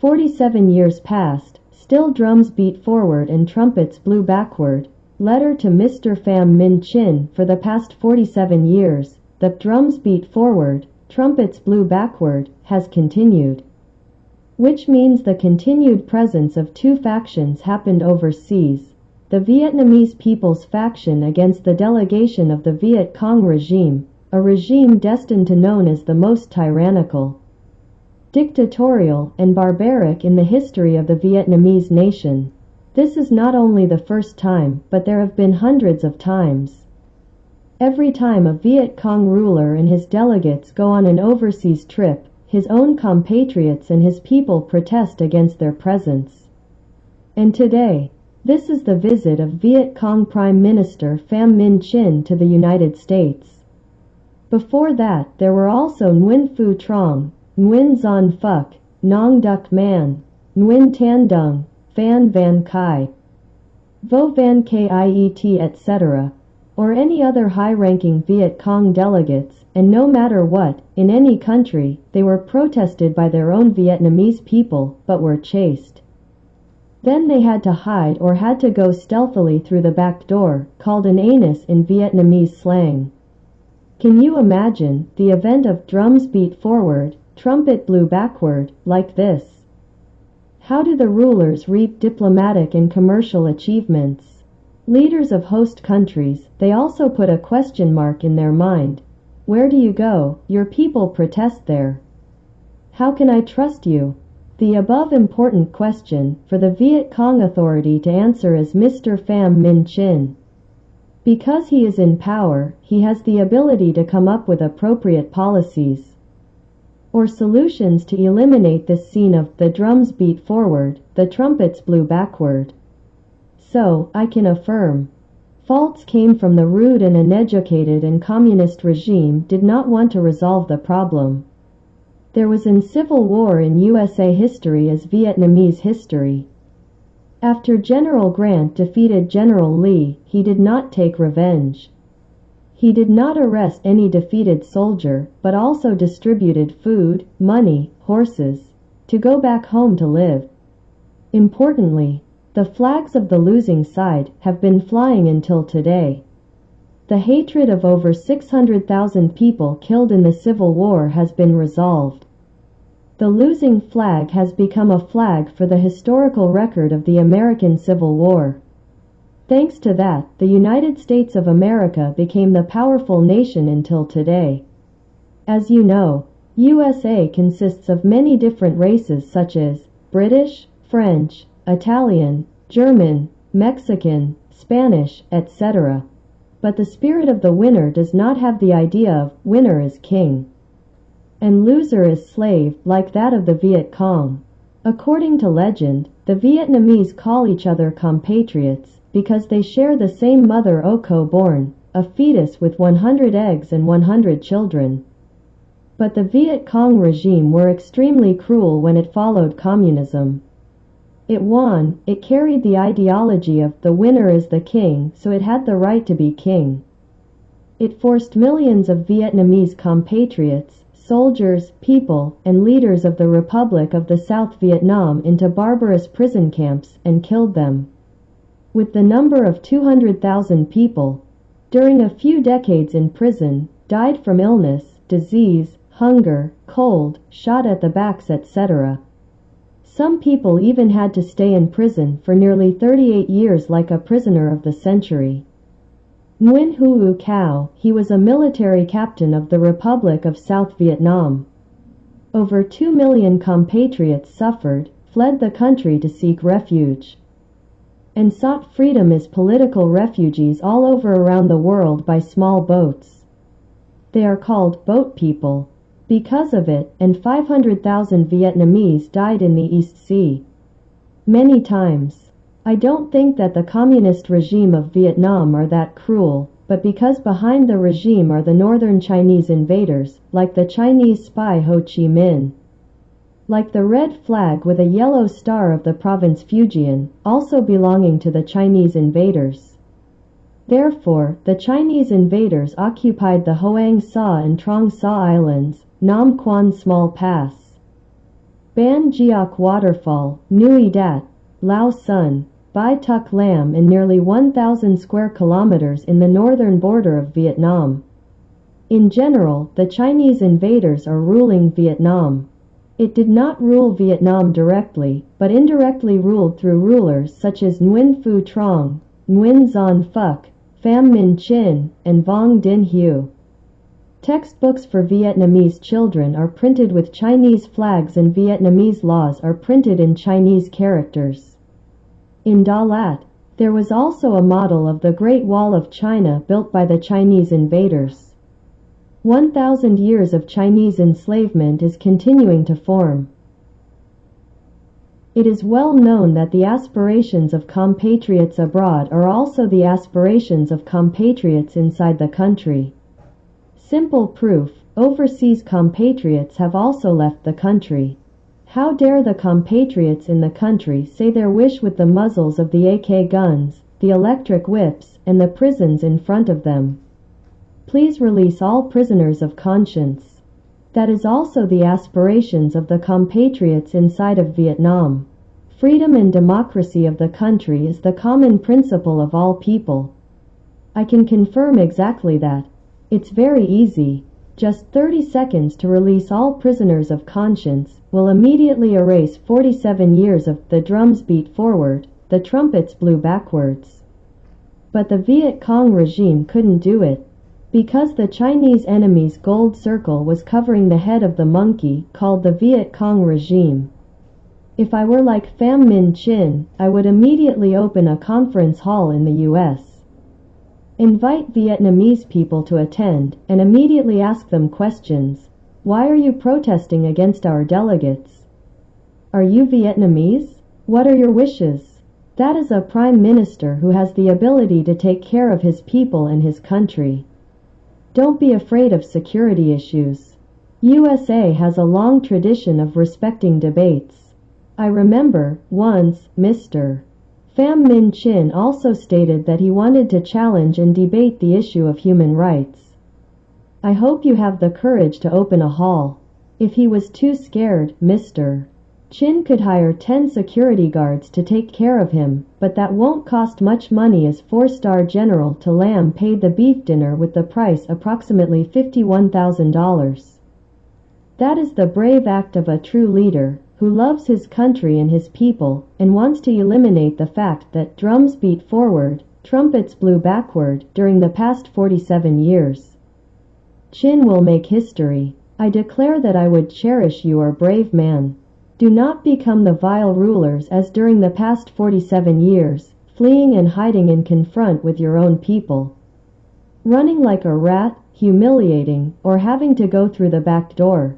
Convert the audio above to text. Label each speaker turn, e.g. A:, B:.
A: Forty-seven years passed, still drums beat forward and trumpets blew backward. Letter to Mr. Pham Minh Chinh For the past 47 years, the drums beat forward, trumpets blew backward, has continued. Which means the continued presence of two factions happened overseas. The Vietnamese People's Faction against the delegation of the Viet Cong regime, a regime destined to known as the most tyrannical dictatorial, and barbaric in the history of the Vietnamese nation. This is not only the first time, but there have been hundreds of times. Every time a Viet Cong ruler and his delegates go on an overseas trip, his own compatriots and his people protest against their presence. And today, this is the visit of Viet Cong Prime Minister Pham Minh Chinh to the United States. Before that, there were also Nguyen Phu Trong, Nguyen Xuan Phuc, Nong Duc Manh, Nguyen Tan Dung, Phan Van Khai, Vo Van Kiet etc., or any other high-ranking Viet Cong delegates, and no matter what, in any country, they were protested by their own Vietnamese people, but were chased. Then they had to hide or had to go stealthily through the back door, called an anus in Vietnamese slang. Can you imagine the event of drums beat forward, trumpet blew backward, like this? How do the rulers reap diplomatic and commercial achievements? Leaders of host countries, they also put a question mark in their mind. Where do you go? Your people protest there. How can I trust you? The above important question for the Viet Cong authority to answer is Mr. Pham Minh Chinh. Because he is in power, he has the ability to come up with appropriate policies or solutions to eliminate this scene of the drums beat forward, the trumpets blew backward. So, I can affirm, faults came from the rude and uneducated and communist regime did not want to resolve the problem. There was in civil war in USA history as Vietnamese history. After General Grant defeated General Lee, he did not take revenge. He did not arrest any defeated soldier, but also distributed food, money, horses, to go back home to live. Importantly, the flags of the losing side have been flying until today. The hatred of over 600,000 people killed in the Civil War has been resolved. The losing flag has become a flag for the historical record of the American Civil War. Thanks to that, the United States of America became the powerful nation until today. As you know, USA consists of many different races such as British, French, Italian, German, Mexican, Spanish, etc. But the spirit of the winner does not have the idea of winner is king and loser is slave like that of the Viet Cong. According to legend, the Vietnamese call each other compatriots because they share the same mother Au Co born, a fetus with 100 eggs and 100 children. But the Viet Cong regime were extremely cruel when it followed communism. It won, it carried the ideology of the winner is the king, so it had the right to be king. It forced millions of Vietnamese compatriots, soldiers, people, and leaders of the Republic of the South Vietnam into barbarous prison camps and killed them with the number of 200,000 people, during a few decades in prison, died from illness, disease, hunger, cold, shot at the backs etc. Some people even had to stay in prison for nearly 38 years like a prisoner of the century. Nguyen Huu Cau, he was a military captain of the Republic of South Vietnam. Over 2 million compatriots suffered, fled the country to seek refuge and sought freedom as political refugees all over around the world by small boats. They are called boat people. Because of it, and 500,000 Vietnamese died in the East Sea. Many times. I don't think that the communist regime of Vietnam are that cruel, but because behind the regime are the northern Chinese invaders, like the Chinese spy Ho Chi Minh like the red flag with a yellow star of the province Fujian, also belonging to the Chinese invaders. Therefore, the Chinese invaders occupied the Hoang Sa and Truong Sa Islands, Nam Quan Small Pass, Ban Gioc Waterfall, Nui Dat, Lao Son, Bai Tuc Lam and nearly 1,000 square kilometers in the northern border of Vietnam. In general, the Chinese invaders are ruling Vietnam. It did not rule Vietnam directly, but indirectly ruled through rulers such as Nguyen Phu Trong, Nguyen Xuan Phuc, Pham Minh Chinh, and Vuong Dinh Hue. Textbooks for Vietnamese children are printed with Chinese flags and Vietnamese laws are printed in Chinese characters. In Dalat, there was also a model of the Great Wall of China built by the Chinese invaders. 1,000 years of Chinese enslavement is continuing to form. It is well known that the aspirations of compatriots abroad are also the aspirations of compatriots inside the country. Simple proof, overseas compatriots have also left the country. How dare the compatriots in the country say their wish with the muzzles of the AK guns, the electric whips, and the prisons in front of them. Please release all prisoners of conscience. That is also the aspirations of the compatriots inside of Vietnam. Freedom and democracy of the country is the common principle of all people. I can confirm exactly that. It's very easy. Just 30 seconds to release all prisoners of conscience will immediately erase 47 years of the drums beat forward, the trumpets blew backwards. But the Viet Cong regime couldn't do it. Because the Chinese enemy's gold circle was covering the head of the monkey called the Viet Cong regime. If I were like Pham Minh Chinh, I would immediately open a conference hall in the US. Invite Vietnamese people to attend and immediately ask them questions. Why are you protesting against our delegates? Are you Vietnamese? What are your wishes? That is a prime minister who has the ability to take care of his people and his country. Don't be afraid of security issues. USA has a long tradition of respecting debates. I remember, once, Mr. Pham Minh Chinh also stated that he wanted to challenge and debate the issue of human rights. I hope you have the courage to open a hall. If he was too scared, Mr. Chinh could hire 10 security guards to take care of him, but that won't cost much money as 4-star General To Lam paid the beef dinner with the price approximately $51,000. That is the brave act of a true leader, who loves his country and his people, and wants to eliminate the fact that drums beat forward, trumpets blew backward during the past 47 years. Chinh will make history. I declare that I would cherish you are brave man. Do not become the vile rulers as during the past 47 years, fleeing and hiding in confront with your own people. Running like a rat, humiliating, or having to go through the back door.